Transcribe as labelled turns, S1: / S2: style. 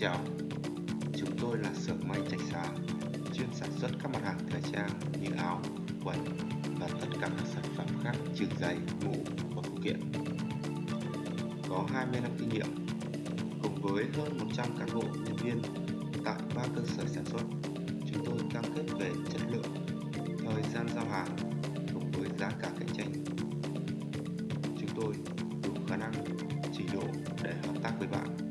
S1: chào, chúng tôi là xưởng may Trạch Xá, chuyên sản xuất các mặt hàng thời trang như áo, quần và tất cả các sản phẩm khác trừ giày, mũ và phụ kiện. Có 20 năm kinh nghiệm, cùng với hơn 100 cán bộ nhân viên tại ba cơ sở sản xuất, chúng tôi cam kết về chất lượng, thời gian giao hàng cùng với giá cả cạnh tranh. Chúng tôi đủ khả năng, trình độ để hợp tác với bạn.